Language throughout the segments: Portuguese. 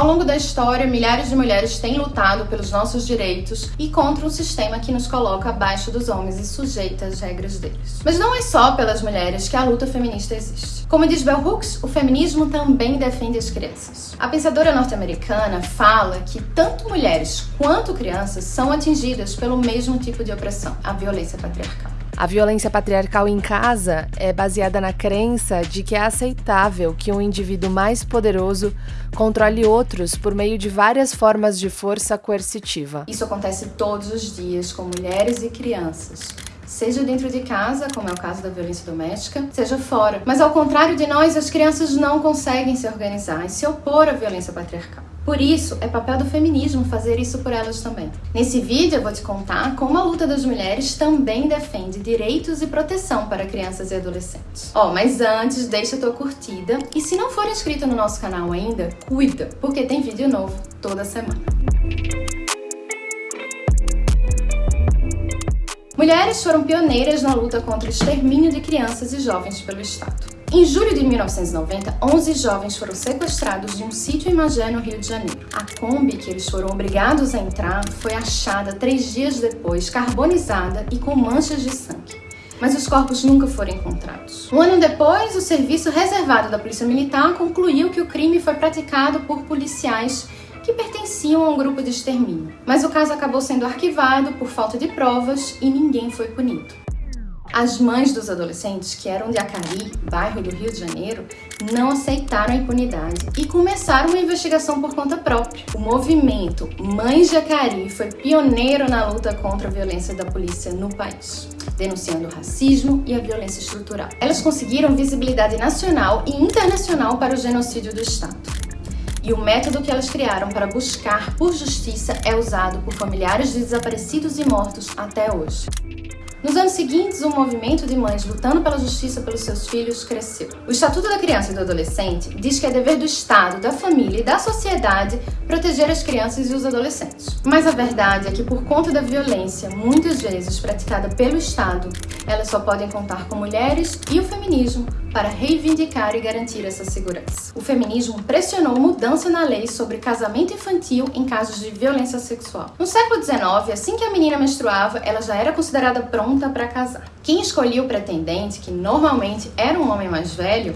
Ao longo da história, milhares de mulheres têm lutado pelos nossos direitos e contra um sistema que nos coloca abaixo dos homens e sujeita às regras deles. Mas não é só pelas mulheres que a luta feminista existe. Como diz Bell Hooks, o feminismo também defende as crianças. A pensadora norte-americana fala que tanto mulheres quanto crianças são atingidas pelo mesmo tipo de opressão, a violência patriarcal. A violência patriarcal em casa é baseada na crença de que é aceitável que um indivíduo mais poderoso controle outros por meio de várias formas de força coercitiva. Isso acontece todos os dias com mulheres e crianças seja dentro de casa, como é o caso da violência doméstica, seja fora. Mas ao contrário de nós, as crianças não conseguem se organizar e se opor à violência patriarcal. Por isso, é papel do feminismo fazer isso por elas também. Nesse vídeo eu vou te contar como a luta das mulheres também defende direitos e proteção para crianças e adolescentes. Ó, oh, mas antes, deixa a tua curtida e se não for inscrito no nosso canal ainda, cuida, porque tem vídeo novo toda semana. Mulheres foram pioneiras na luta contra o extermínio de crianças e jovens pelo Estado. Em julho de 1990, 11 jovens foram sequestrados de um sítio em Magé, no Rio de Janeiro. A Kombi que eles foram obrigados a entrar foi achada três dias depois, carbonizada e com manchas de sangue. Mas os corpos nunca foram encontrados. Um ano depois, o serviço reservado da Polícia Militar concluiu que o crime foi praticado por policiais que pertenciam a um grupo de extermínio. Mas o caso acabou sendo arquivado por falta de provas e ninguém foi punido. As mães dos adolescentes, que eram de Acari, bairro do Rio de Janeiro, não aceitaram a impunidade e começaram uma investigação por conta própria. O movimento Mães de Acari foi pioneiro na luta contra a violência da polícia no país, denunciando o racismo e a violência estrutural. Elas conseguiram visibilidade nacional e internacional para o genocídio do Estado. E o método que elas criaram para buscar por justiça é usado por familiares de desaparecidos e mortos até hoje. Nos anos seguintes, o movimento de mães lutando pela justiça pelos seus filhos cresceu. O Estatuto da Criança e do Adolescente diz que é dever do Estado, da família e da sociedade proteger as crianças e os adolescentes. Mas a verdade é que, por conta da violência, muitas vezes praticada pelo Estado, elas só podem contar com mulheres e o feminismo para reivindicar e garantir essa segurança. O feminismo pressionou mudança na lei sobre casamento infantil em casos de violência sexual. No século XIX, assim que a menina menstruava, ela já era considerada pronta para casar. Quem escolhia o pretendente, que normalmente era um homem mais velho,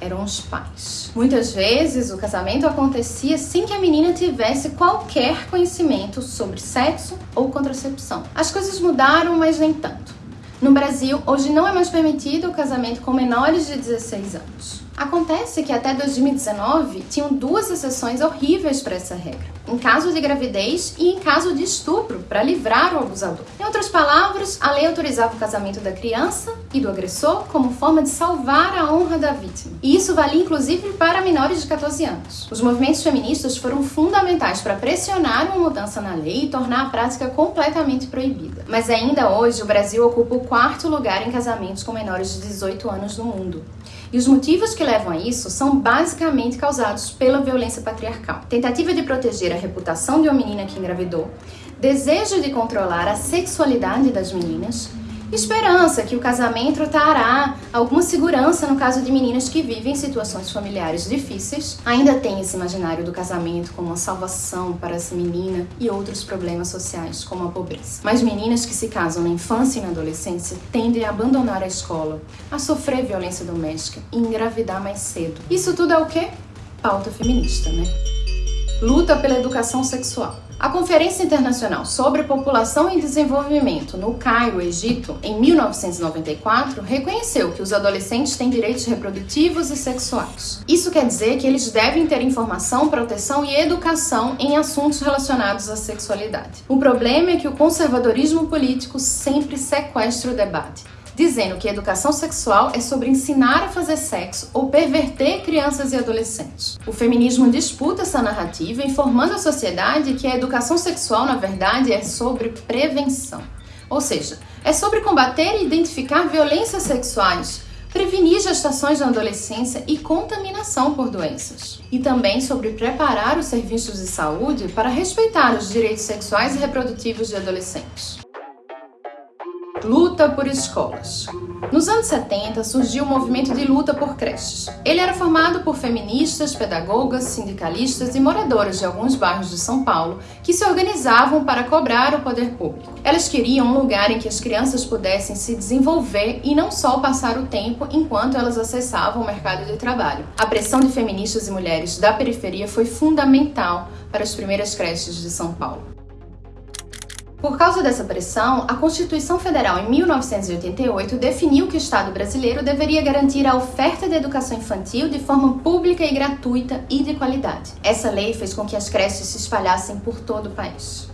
eram os pais. Muitas vezes o casamento acontecia sem que a menina tivesse qualquer conhecimento sobre sexo ou contracepção. As coisas mudaram, mas nem tanto. No Brasil, hoje não é mais permitido o casamento com menores de 16 anos. Acontece que até 2019 tinham duas exceções horríveis para essa regra, em caso de gravidez e em caso de estupro, para livrar o abusador. Em outras palavras, a lei autorizava o casamento da criança e do agressor como forma de salvar a honra da vítima. E isso valia inclusive para menores de 14 anos. Os movimentos feministas foram fundamentais para pressionar uma mudança na lei e tornar a prática completamente proibida. Mas ainda hoje, o Brasil ocupa o quarto lugar em casamentos com menores de 18 anos no mundo. E os motivos que levam a isso são basicamente causados pela violência patriarcal. Tentativa de proteger a reputação de uma menina que engravidou, desejo de controlar a sexualidade das meninas Esperança que o casamento trará alguma segurança no caso de meninas que vivem situações familiares difíceis. Ainda tem esse imaginário do casamento como uma salvação para essa menina e outros problemas sociais, como a pobreza. Mas meninas que se casam na infância e na adolescência tendem a abandonar a escola, a sofrer violência doméstica e engravidar mais cedo. Isso tudo é o quê? Pauta feminista, né? Luta pela educação sexual. A Conferência Internacional sobre População e Desenvolvimento no Cairo, Egito, em 1994, reconheceu que os adolescentes têm direitos reprodutivos e sexuais. Isso quer dizer que eles devem ter informação, proteção e educação em assuntos relacionados à sexualidade. O problema é que o conservadorismo político sempre sequestra o debate dizendo que educação sexual é sobre ensinar a fazer sexo ou perverter crianças e adolescentes. O feminismo disputa essa narrativa, informando a sociedade que a educação sexual, na verdade, é sobre prevenção. Ou seja, é sobre combater e identificar violências sexuais, prevenir gestações na adolescência e contaminação por doenças. E também sobre preparar os serviços de saúde para respeitar os direitos sexuais e reprodutivos de adolescentes luta por escolas. Nos anos 70 surgiu o movimento de luta por creches. Ele era formado por feministas, pedagogas, sindicalistas e moradoras de alguns bairros de São Paulo que se organizavam para cobrar o poder público. Elas queriam um lugar em que as crianças pudessem se desenvolver e não só passar o tempo enquanto elas acessavam o mercado de trabalho. A pressão de feministas e mulheres da periferia foi fundamental para as primeiras creches de São Paulo. Por causa dessa pressão, a Constituição Federal em 1988 definiu que o Estado brasileiro deveria garantir a oferta de educação infantil de forma pública e gratuita e de qualidade. Essa lei fez com que as creches se espalhassem por todo o país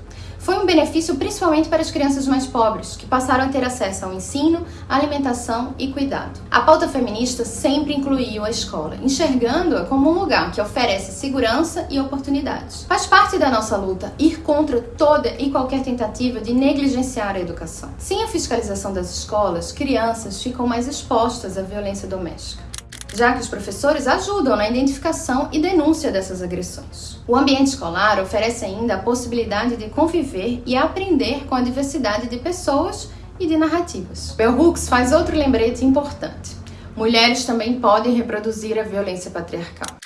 foi um benefício principalmente para as crianças mais pobres, que passaram a ter acesso ao ensino, alimentação e cuidado. A pauta feminista sempre incluiu a escola, enxergando-a como um lugar que oferece segurança e oportunidades. Faz parte da nossa luta ir contra toda e qualquer tentativa de negligenciar a educação. Sem a fiscalização das escolas, crianças ficam mais expostas à violência doméstica já que os professores ajudam na identificação e denúncia dessas agressões. O ambiente escolar oferece ainda a possibilidade de conviver e aprender com a diversidade de pessoas e de narrativas. Bell Hooks faz outro lembrete importante. Mulheres também podem reproduzir a violência patriarcal.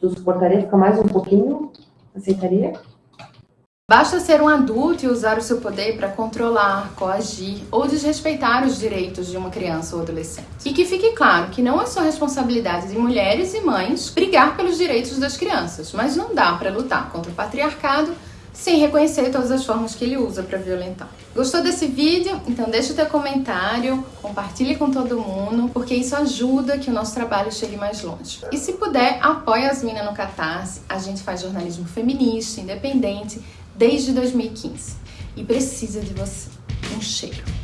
Tu suportaria ficar mais um pouquinho? Aceitaria? Basta ser um adulto e usar o seu poder para controlar, coagir ou desrespeitar os direitos de uma criança ou adolescente. E que fique claro que não é só responsabilidade de mulheres e mães brigar pelos direitos das crianças, mas não dá para lutar contra o patriarcado sem reconhecer todas as formas que ele usa para violentar. Gostou desse vídeo? Então deixa o teu comentário, compartilhe com todo mundo, porque isso ajuda que o nosso trabalho chegue mais longe. E se puder, apoie as minas no Catarse. A gente faz jornalismo feminista, independente, desde 2015 e precisa de você. Um cheiro.